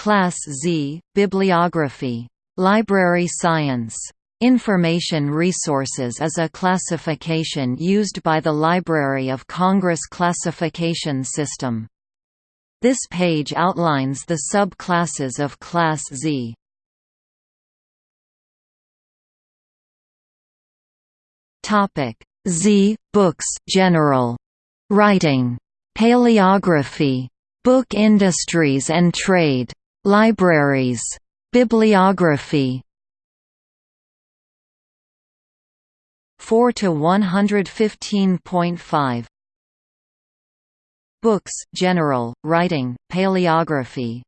Class Z, Bibliography. Library Science. Information Resources is a classification used by the Library of Congress classification system. This page outlines the sub-classes of Class Z. Z books general writing paleography book industries and trade libraries bibliography 4 to 115.5 Books general writing paleography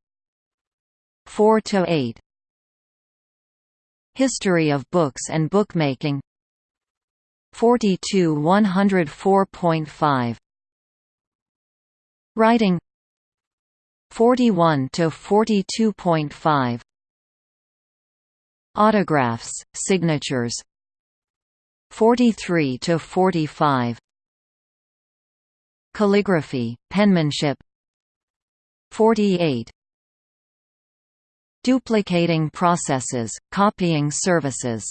4 to 8 History of books and bookmaking 42 104.5 Writing 41 to 42.5 Autographs, signatures. 43 to 45 Calligraphy, penmanship. 48 Duplicating processes, copying services.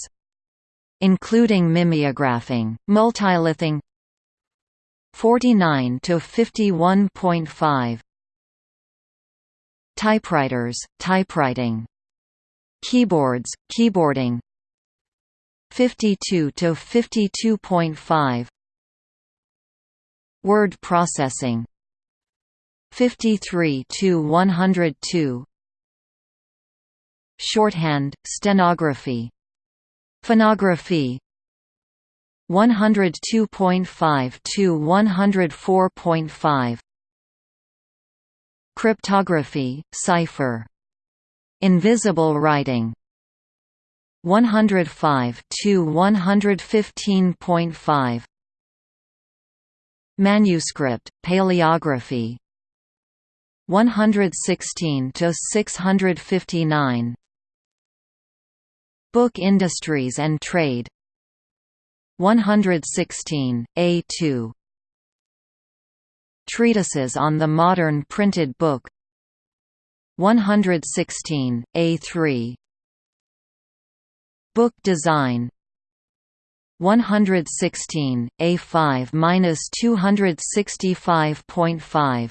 Including mimeographing, multilithing. 49 to 51.5 Typewriters, typewriting Keyboards, keyboarding 52 to 52.5 Word processing 53 to 102 Shorthand, stenography Phonography 102.5 to 104.5 Cryptography, cipher Invisible writing 105 to 115.5 Manuscript, paleography 116 to 659 Book Industries and Trade 116, A2 Treatises on the Modern Printed Book. 116, A3 Book Design. 116, A5-265.5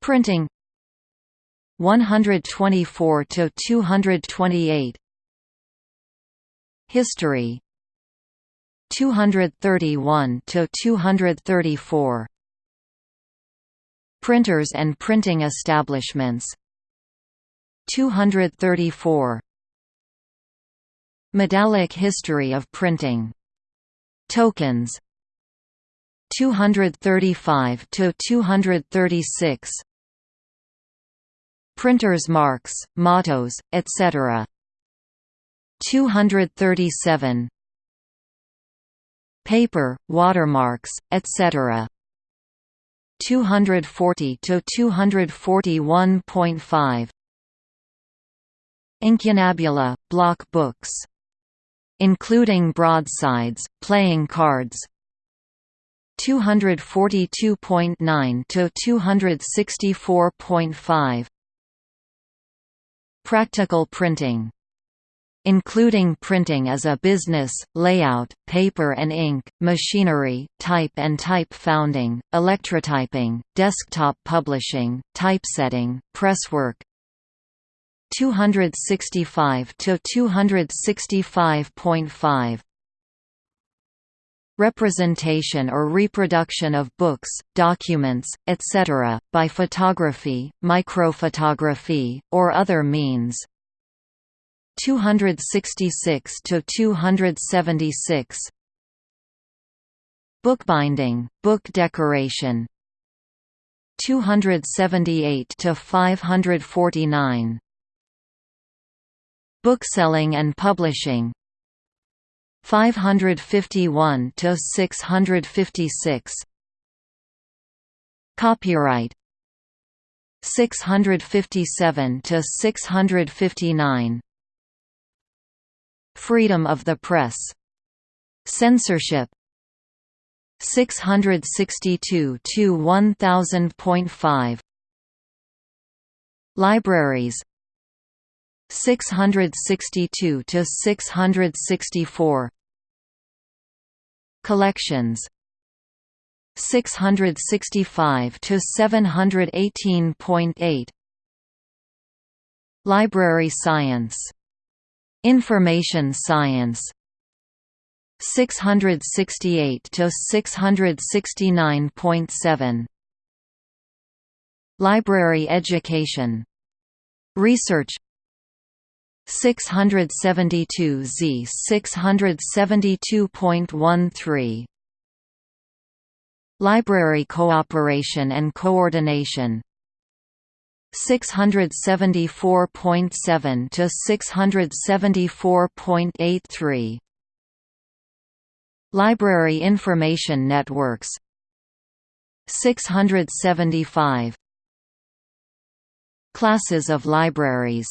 Printing. 124 to 228 History 231 to 234 Printers and printing establishments. 234 Medallic history of printing. Tokens. 235 to 236 Printers' marks, mottos, etc. 237 Paper, watermarks, etc. 240 to 241.5 Incunabula, block books. Including broadsides, playing cards 242.9 to 264.5 Practical printing including printing as a business, layout, paper and ink, machinery, type and type founding, electrotyping, desktop publishing, typesetting, presswork 265 to 265.5 representation or reproduction of books, documents, etc., by photography, microphotography, or other means. 266 to 276 Bookbinding, book decoration. 278 to 549 Bookselling and publishing. 551 to 656 Copyright. 657 to 659 Freedom of the press. Censorship. 662 to 1000.5 Libraries. 662 to 664 Collections. 665 to 718.8 Library science Information science. 668 to 669.7 Library education. Research. 672 Z 672.13 Library cooperation and coordination 674.7 to 674.83 Library information networks. 675 Classes of libraries.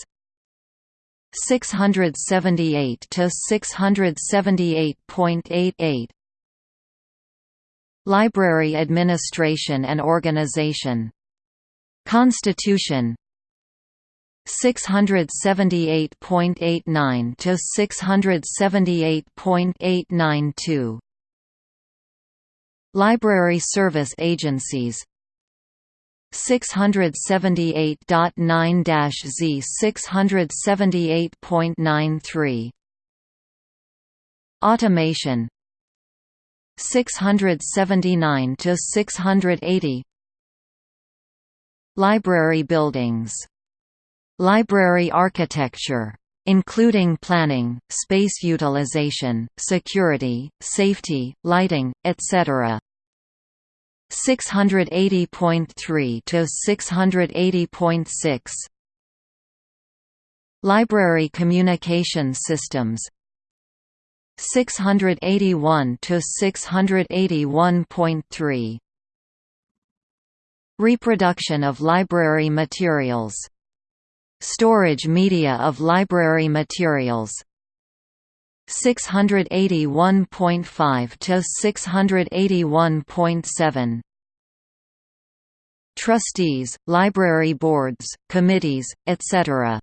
678 to 678.88 Library administration and organization Constitution. 678.89 to 678.892 Library service agencies. 678.9-Z 678.93 Automation. 679 to 680 Library buildings Library architecture including planning, space utilization, security, safety, lighting, etc. 680.3 to 680.6 Library communication systems 681 to 681.3 Reproduction of library materials Storage media of library materials 681.5 to 681.7 Trustees, library boards, committees, etc.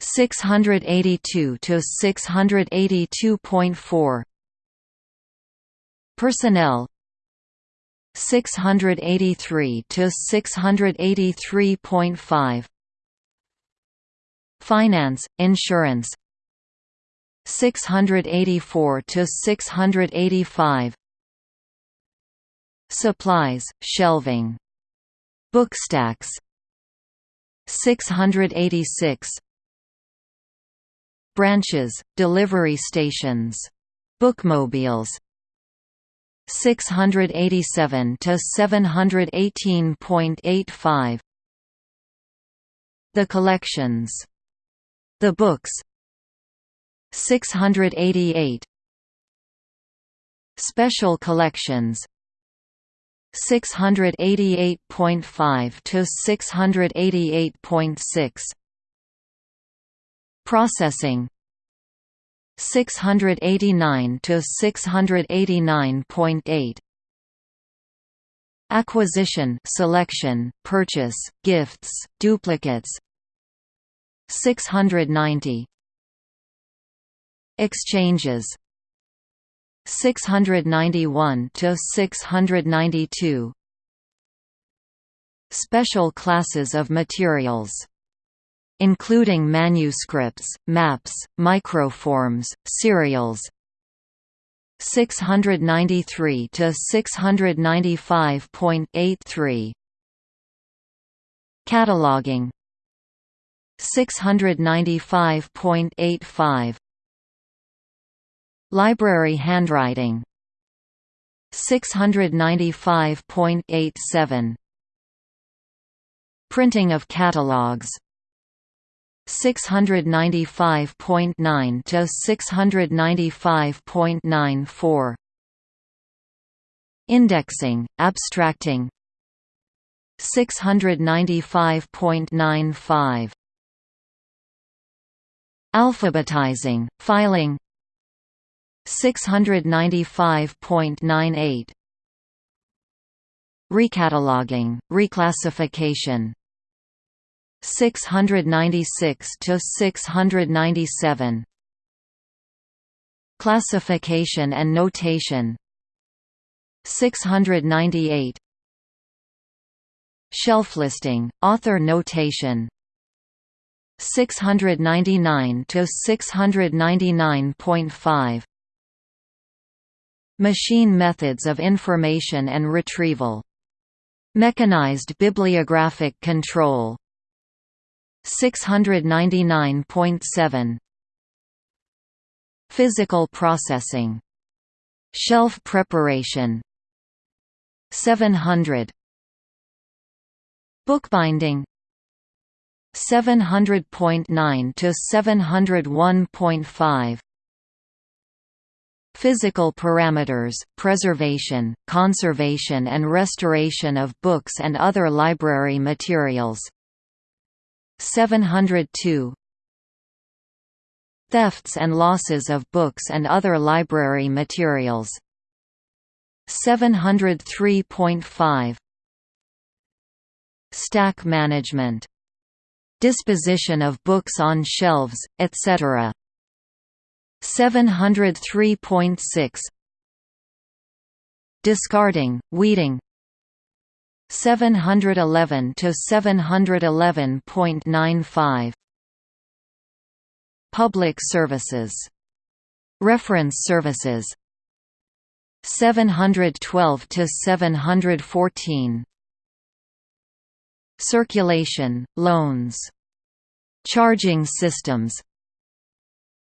682 to 682.4 Personnel 683 to 683.5 Finance, insurance. 684 to 685 Supplies, shelving. Bookstacks 686 Branches, delivery stations. Bookmobiles 687 to 718.85 The collections. The books. 688 Special collections. 688.5 to 688.6 Processing 689 to 689.8 Acquisition selection, purchase, gifts, duplicates. 690 Exchanges. 691 to 692 Special classes of materials including manuscripts, maps, microforms, serials. 693 to 695.83 Cataloging. 695.85 Library handwriting. 695.87 Printing of catalogs 695.9 to 695.94 Indexing, abstracting. 695.95 Alphabetizing, filing. 695.98 Recataloging, reclassification 696 to 697 Classification and notation. 698 Shelf listing, author notation. 699 to 699.5 Machine methods of information and retrieval. Mechanized bibliographic control 699.7 Physical processing. Shelf preparation. 700 Bookbinding. 700.9 to 701.5 Physical parameters, preservation, conservation and restoration of books and other library materials 702 Thefts and losses of books and other library materials. 703.5 Stack management. Disposition of books on shelves, etc. 703.6 Discarding, weeding 711 to 711.95 Public services. Reference services. 712 to 714 Circulation, loans. Charging systems.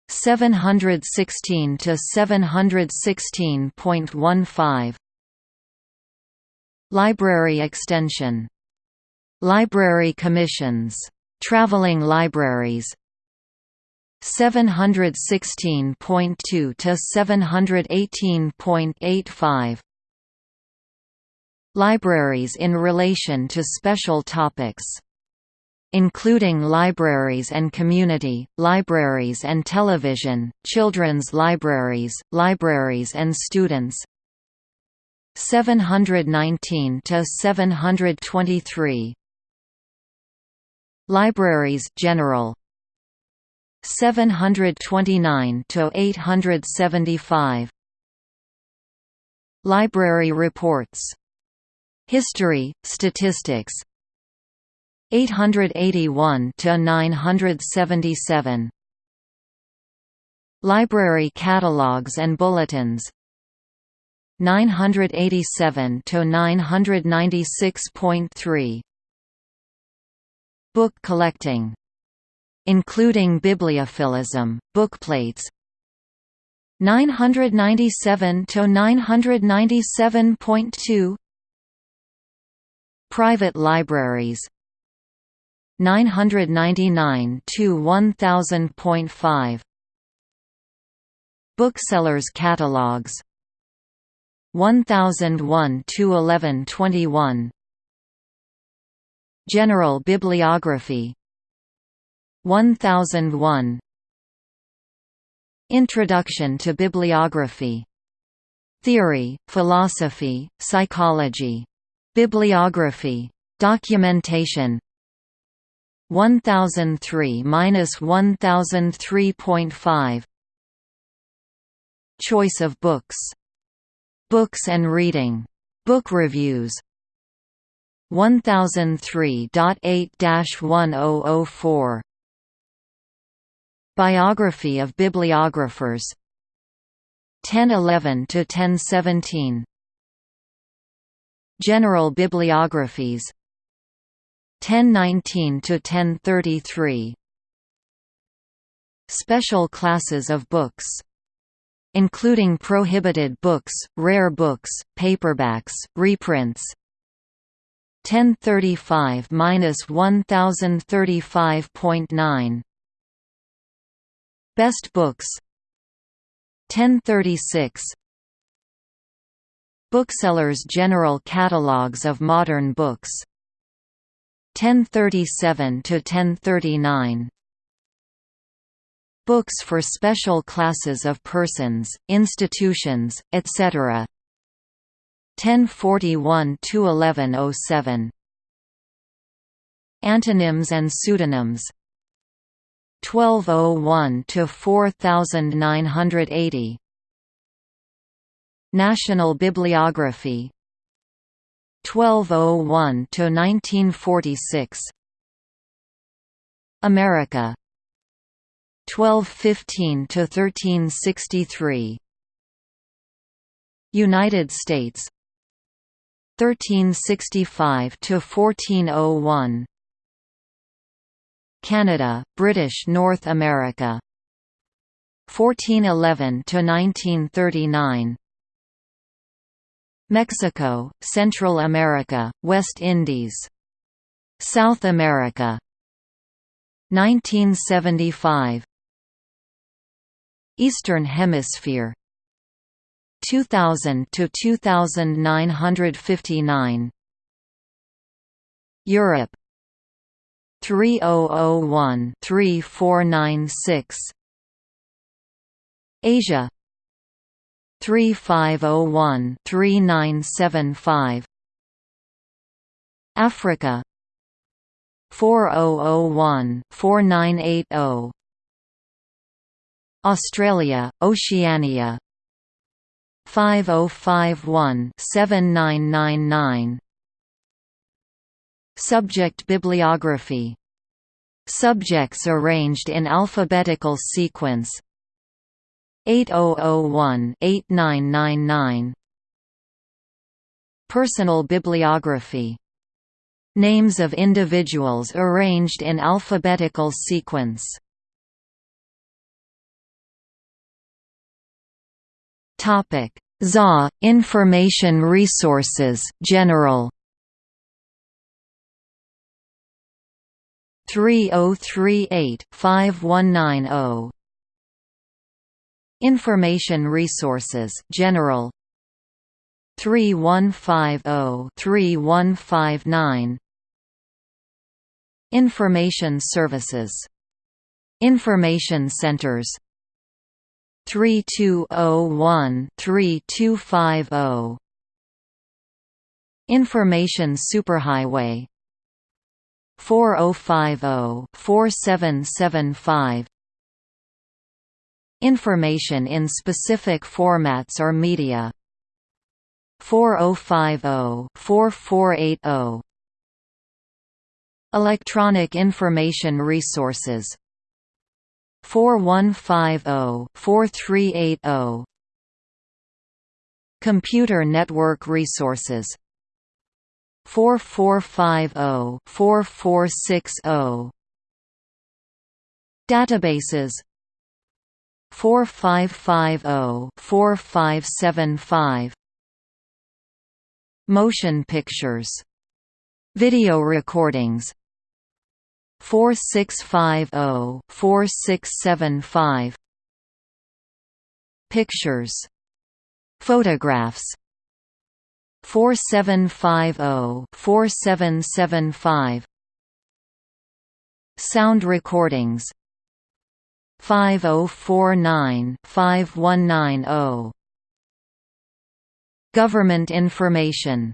716 to 716.15 Library extension. Library commissions. Traveling libraries. 716.2 to 718.85 Libraries in relation to special topics. Including libraries and community, libraries and television, children's libraries, libraries and students 719 to 723 Libraries general. 729 to 875 Library reports. History, statistics. 881 to 977 Library catalogs and bulletins 987 to 996.3 Book collecting including bibliophilism, bookplates 997 to 997.2 Private libraries. 999 to 1000.5 Booksellers catalogs 1001 to 1121 General bibliography 1001 Introduction to bibliography Theory, philosophy, psychology. Bibliography. Documentation 1003–1003.5 Choice of books. Books and reading. Book reviews. 1003.8-1004 Biography of bibliographers. 1011 to 1017 General bibliographies. 1019 to 1033 Special classes of books including prohibited books, rare books, paperbacks, reprints. 1035–1035.9 Best books. 1036 Booksellers' General Catalogues of Modern Books. 1037 to 1039 Books for special classes of persons, institutions, etc. 1041 to 1107 Anonyms and pseudonyms. 1201 to 4980 National Bibliography. 1201 to 1946 America 1215 to 1363 United States. 1365 to 1401 Canada, British North America. 1411 to 1939 Mexico, Central America, West Indies. South America. 1975 Eastern Hemisphere. 2000 to 2959 Europe. 3001 3496 Asia. 3501 3975 Africa. 4001 4980 Australia, Oceania. 5051 7999 Subject bibliography. Subjects arranged in alphabetical sequence. 8001-8999 Personal bibliography. Names of individuals arranged in alphabetical sequence Topic: ZA Information Resources General. 3038 5190 Information Resources General. 3150 3159 Information Services. Information Centers 3201-3250 Information Superhighway. 4050-4775 Information in specific formats or media. 4050-4480 Electronic Information Resources 4150-4380 Computer Network Resources. 4450-4460 Databases. 4550-4575 Motion pictures. Video recordings 4650-4675 Pictures. Photographs. 4750-4775 Sound recordings. 5049-5190 Government information